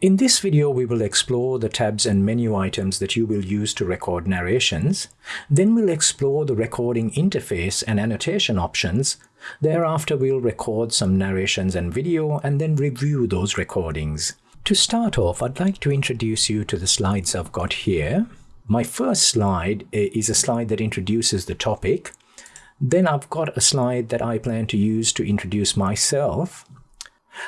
In this video, we will explore the tabs and menu items that you will use to record narrations. Then we'll explore the recording interface and annotation options. Thereafter, we'll record some narrations and video and then review those recordings. To start off, I'd like to introduce you to the slides I've got here. My first slide eh, is a slide that introduces the topic. Then I've got a slide that I plan to use to introduce myself.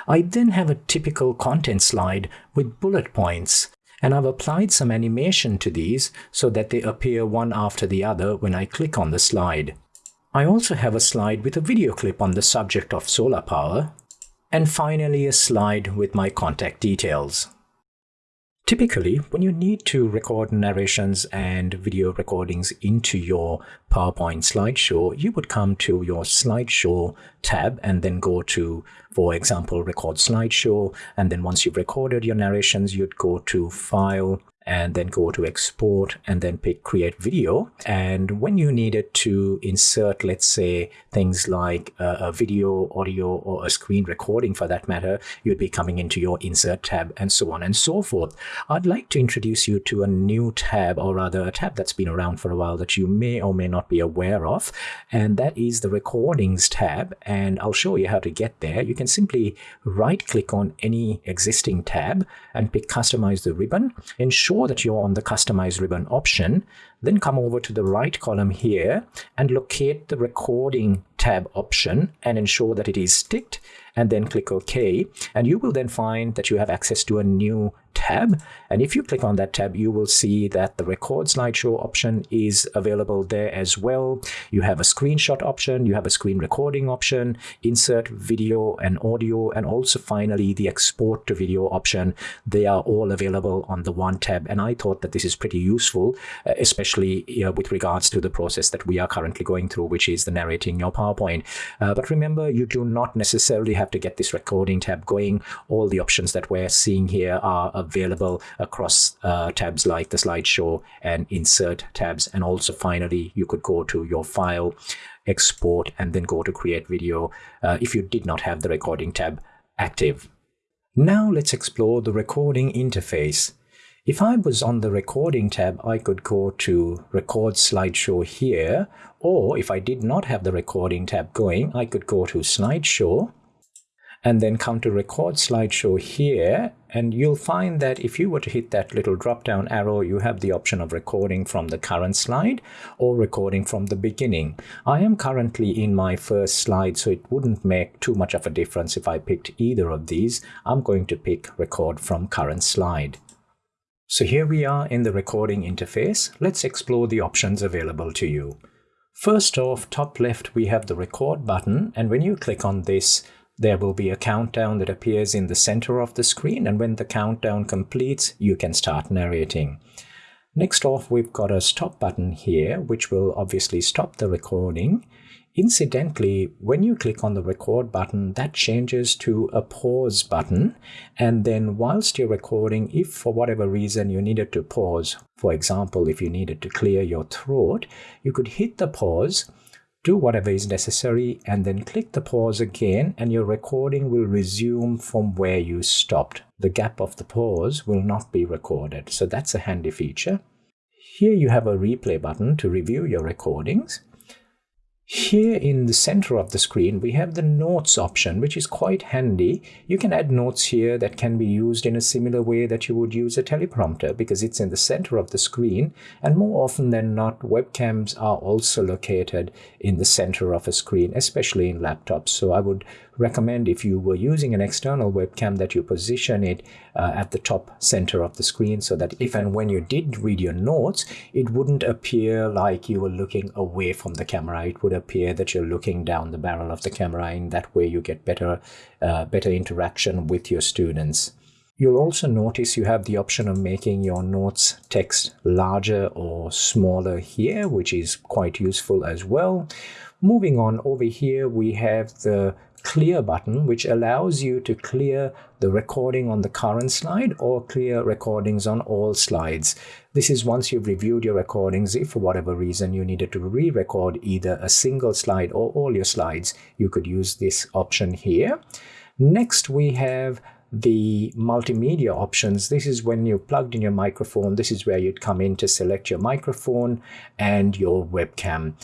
I then have a typical content slide with bullet points, and I've applied some animation to these so that they appear one after the other when I click on the slide. I also have a slide with a video clip on the subject of solar power, and finally a slide with my contact details. Typically, when you need to record narrations and video recordings into your PowerPoint slideshow, you would come to your slideshow tab and then go to, for example, record slideshow. And then once you've recorded your narrations, you'd go to file, and then go to export and then pick create video. And when you needed to insert, let's say, things like a, a, video, audio, or a screen recording for that matter, you'd be coming into your insert tab and so on and so forth. I'd like to introduce you to a new tab, or rather a tab that's been around for a while that you may or may not be aware of. And that is the recordings tab. And I'll show you how to get there. You can simply right click on any existing tab and pick customize the ribbon. Ensure ensure that you're on the Customize ribbon option, then come over to the right column here and locate the Recording tab option and ensure that it is ticked and then click OK. And you will then find that you have access to a new tab. And if you click on that tab, you will see that the record slideshow option is available there as well. You have a screenshot option, you have a screen recording option, insert video and audio, and also finally the export to video option. They are all available on the one tab. And I thought that this is pretty useful, uh, especially know, with regards to the process that we are currently going through, which is the narrating your PowerPoint. Uh, but remember, you do not necessarily have to get this recording tab going. All the options that we're seeing here are available across uh, tabs like the slideshow and insert tabs. And also finally, you could go to your file, export, and then go to create video uh, if you did not have the recording tab active. Now let's explore the recording interface. If I was on the recording tab, I could go to record slideshow here, or if I did not have the recording tab going, I could go to slideshow and then come to record slideshow here and you'll find that if you were to hit that little drop down arrow you have the option of recording from the current slide or recording from the beginning. I am currently in my first slide so it wouldn't make too much of a difference if I picked either of these. I'm going to pick record from current slide. So here we are in the recording interface. Let's explore the options available to you. First off, top left, we have the record button. And when you click on this, there will be a countdown that appears in the center of the screen. And when the countdown completes, you can start narrating. Next off, we've got a stop button here, which will obviously stop the recording. Incidentally, when you click on the record button, that changes to a pause button. And then whilst you're recording, if for whatever reason you needed to pause, for example, if you needed to clear your throat, you could hit the pause, do whatever is necessary, and then click the pause again, and your recording will resume from where you stopped. The gap of the pause will not be recorded. So that's a handy feature. Here you have a replay button to review your recordings. Here in the center of the screen, we have the notes option, which is quite handy. You can add notes here that can be used in a similar way that you would use a teleprompter because it's in the center of the screen. And more often than not, webcams are also located in the center of a screen, especially in laptops. So I would recommend if you were using an external webcam that you position it uh, at the top center of the screen so that if and when you did read your notes, it wouldn't appear like you were looking away from the camera. It would appear that you're looking down the barrel of the camera. In that way, you get better, uh, better interaction with your students. You'll also notice you have the option of making your notes text larger or smaller here, which is quite useful as well. Moving on over here, we have the clear button, which allows you to clear the recording on the current slide or clear recordings on all slides. This is once you've reviewed your recordings, if for whatever reason you needed to re-record either a single slide or all your slides, you could use this option here. Next, we have the multimedia options, this is when you plugged in your microphone. This is where you'd come in to select your microphone and your webcam.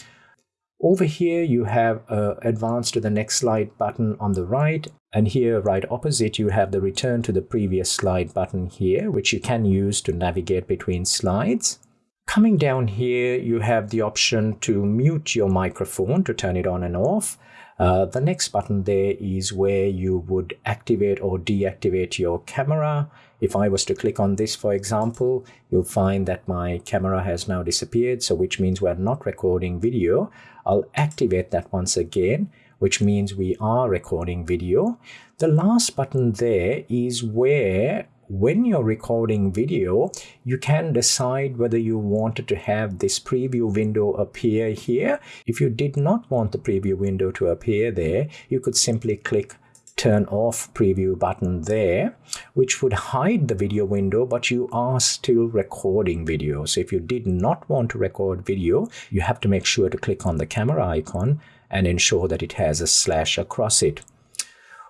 Over here, you have uh, advance to the next slide button on the right. And here, right opposite, you have the return to the previous slide button here, which you can use to navigate between slides. Coming down here, you have the option to mute your microphone to turn it on and off. Uh, the next button there is where you would activate or deactivate your camera. If I was to click on this, for example, you'll find that my camera has now disappeared, so which means we're not recording video. I'll activate that once again, which means we are recording video. The last button there is where when you're recording video, you can decide whether you wanted to have this preview window appear here. If you did not want the preview window to appear there, you could simply click turn off preview button there, which would hide the video window, but you are still recording video. So if you did not want to record video, you have to make sure to click on the camera icon and ensure that it has a slash across it.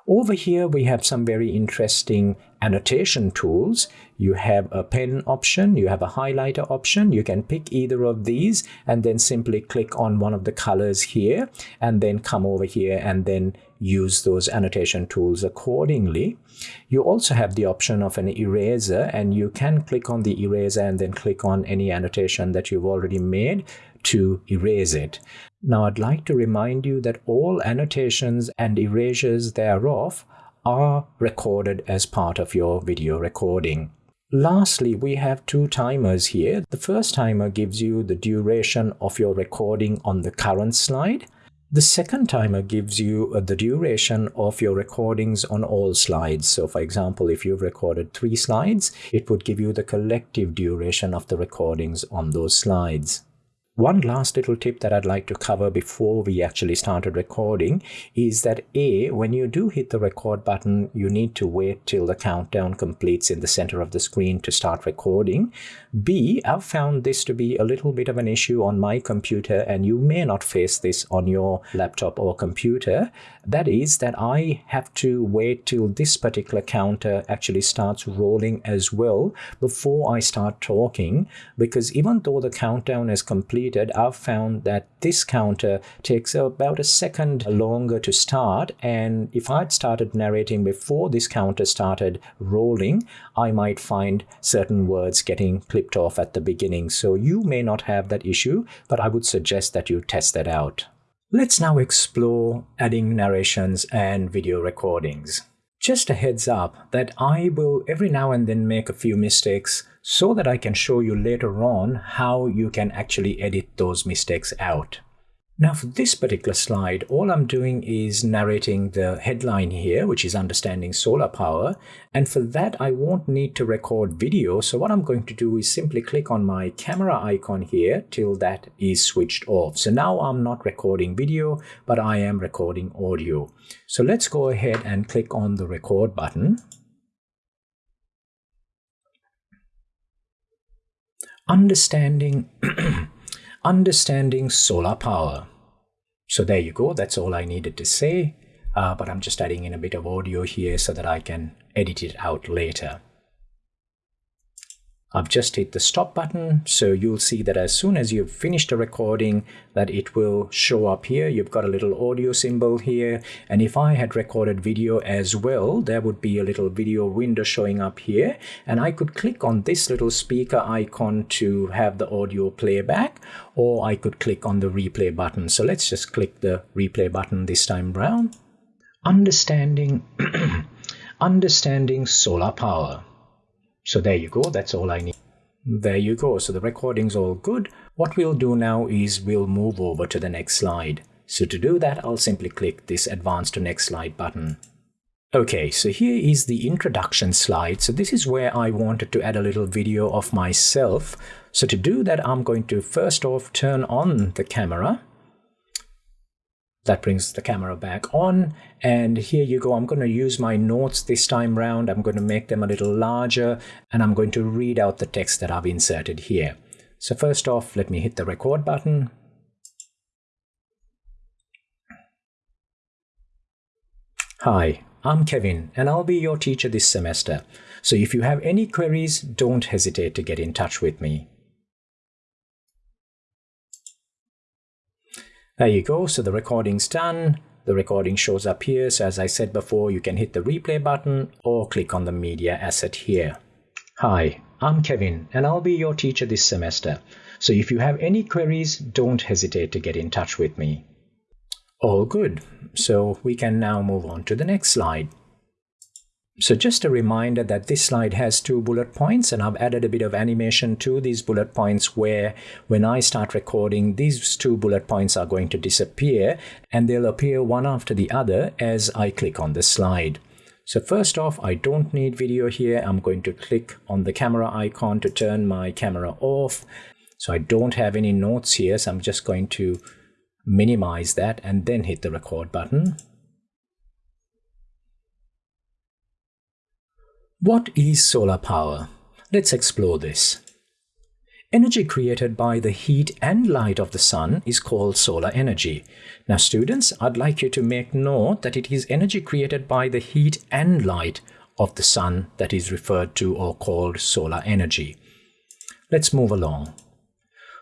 Over here, we have some very interesting annotation tools. You have a pen option, you have a highlighter option. You can pick either of these and then simply click on one of the colors here and then come over here and then use those annotation tools accordingly. You also have the option of an eraser and you can click on the eraser and then click on any annotation that you've already made to erase it. Now I'd like to remind you that all annotations and erasures thereof are recorded as part of your video recording. Lastly, we have two timers here. The first timer gives you the duration of your recording on the current slide. The second timer gives you uh, the duration of your recordings on all slides. So for example, if you've recorded three slides, it would give you the collective duration of the recordings on those slides. One last little tip that I'd like to cover before we actually started recording is that A, when you do hit the record button, you need to wait till the countdown completes in the center of the screen to start recording. B, I've found this to be a little bit of an issue on my computer and you may not face this on your laptop or computer. That is that I have to wait till this particular counter actually starts rolling as well before I start talking because even though the countdown is complete completed, I've found that this counter takes about a second longer to start. And if I'd started narrating before this counter started rolling, I might find certain words getting clipped off at the beginning. So you may not have that issue, but I would suggest that you test that out. Let's now explore adding narrations and video recordings. Just a heads up that I will every now and then make a few mistakes so that I can show you later on how you can actually edit those mistakes out. Now for this particular slide, all I'm doing is narrating the headline here, which is understanding solar power. And for that, I won't need to record video. So what I'm going to do is simply click on my camera icon here till that is switched off. So now I'm not recording video, but I am recording audio. So let's go ahead and click on the record button. Understanding understanding solar power. So there you go, that's all I needed to say, uh, but I'm just adding in a bit of audio here so that I can edit it out later. I've just hit the stop button, so you'll see that as soon as you've finished the recording, that it will show up here. You've got a little audio symbol here, and if I had recorded video as well, there would be a little video window showing up here, and I could click on this little speaker icon to have the audio playback, or I could click on the replay button. So let's just click the replay button this time round. Understanding, understanding solar power. So there you go, that's all I need. There you go, so the recording's all good. What we'll do now is we'll move over to the next slide. So to do that, I'll simply click this advance to next slide button. Okay, so here is the introduction slide. So this is where I wanted to add a little video of myself. So to do that, I'm going to first off turn on the camera. That brings the camera back on. And here you go. I'm going to use my notes this time round. I'm going to make them a little larger and I'm going to read out the text that I've inserted here. So first off, let me hit the record button. Hi, I'm Kevin, and I'll be your teacher this semester. So if you have any queries, don't hesitate to get in touch with me. There you go, so the recording's done. The recording shows up here, so as I said before, you can hit the replay button or click on the media asset here. Hi, I'm Kevin, and I'll be your teacher this semester. So if you have any queries, don't hesitate to get in touch with me. All good. So we can now move on to the next slide. So just a reminder that this slide has two bullet points and I've added a bit of animation to these bullet points where when I start recording, these two bullet points are going to disappear and they'll appear one after the other as I click on the slide. So first off, I don't need video here. I'm going to click on the camera icon to turn my camera off. So I don't have any notes here, so I'm just going to minimize that and then hit the record button. What is solar power? Let's explore this. Energy created by the heat and light of the sun is called solar energy. Now students, I'd like you to make note that it is energy created by the heat and light of the sun that is referred to or called solar energy. Let's move along.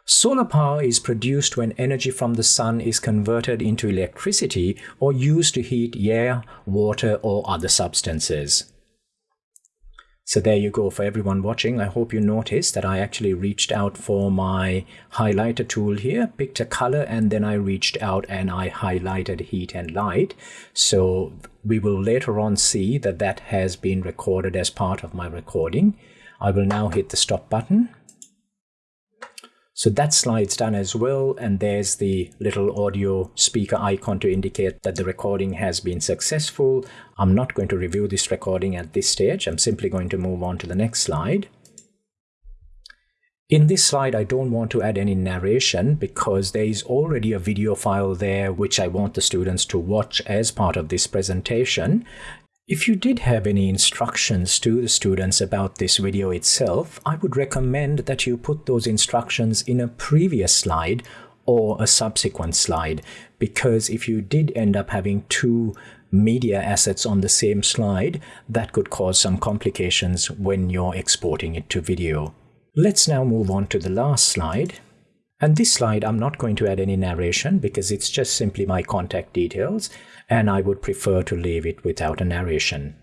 Solar power is produced when energy from the sun is converted into electricity or used to heat air, water or other substances. So there you go for everyone watching. I hope you noticed that I actually reached out for my highlighter tool here, picked a color, and then I reached out and I highlighted heat and light. So we will later on see that that has been recorded as part of my recording. I will now hit the stop button so that slide's done as well, and there's the little audio speaker icon to indicate that the recording has been successful. I'm not going to review this recording at this stage. I'm simply going to move on to the next slide. In this slide, I don't want to add any narration because there is already a video file there which I want the students to watch as part of this presentation. If you did have any instructions to the students about this video itself, I would recommend that you put those instructions in a previous slide or a subsequent slide because if you did end up having two media assets on the same slide, that could cause some complications when you're exporting it to video. Let's now move on to the last slide. And this slide, I'm not going to add any narration because it's just simply my contact details and I would prefer to leave it without a narration.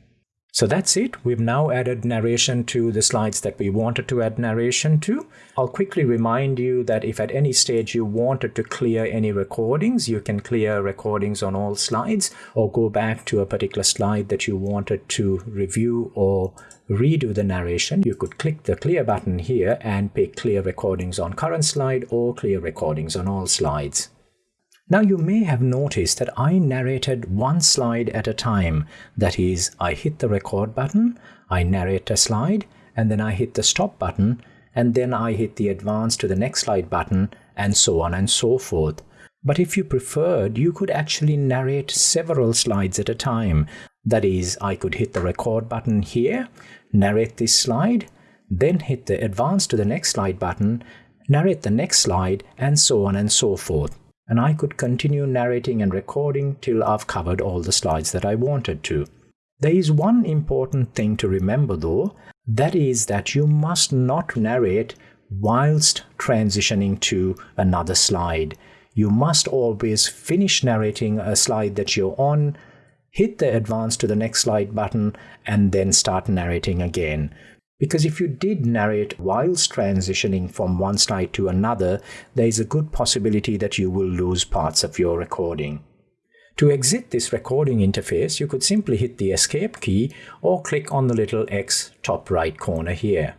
So that's it. We've now added narration to the slides that we wanted to add narration to. I'll quickly remind you that if at any stage you wanted to clear any recordings, you can clear recordings on all slides or go back to a particular slide that you wanted to review or redo the narration. You could click the clear button here and pick clear recordings on current slide or clear recordings on all slides. Now you may have noticed that I narrated one slide at a time. That is, I hit the record button, I narrate a slide, and then I hit the stop button, and then I hit the advance to the next slide button, and so on and so forth. But if you preferred, you could actually narrate several slides at a time. That is, I could hit the record button here, narrate this slide, then hit the advance to the next slide button, narrate the next slide, and so on and so forth and I could continue narrating and recording till I've covered all the slides that I wanted to. There is one important thing to remember though, that is that you must not narrate whilst transitioning to another slide. You must always finish narrating a slide that you're on, hit the advance to the next slide button, and then start narrating again. Because if you did narrate whilst transitioning from one slide to another, there is a good possibility that you will lose parts of your recording. To exit this recording interface, you could simply hit the escape key or click on the little X top right corner here.